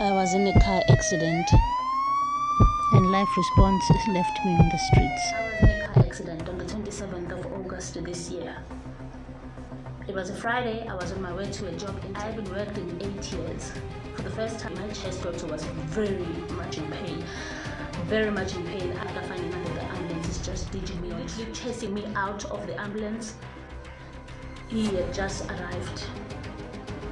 I was in a car accident and life response left me on the streets. I was in a car accident on the 27th of August this year. It was a Friday, I was on my way to a job. I have been working eight years. For the first time, my chest doctor was very much in pain. Very much in pain. After finding out that the ambulance is just ditching me, literally chasing me out of the ambulance. He had just arrived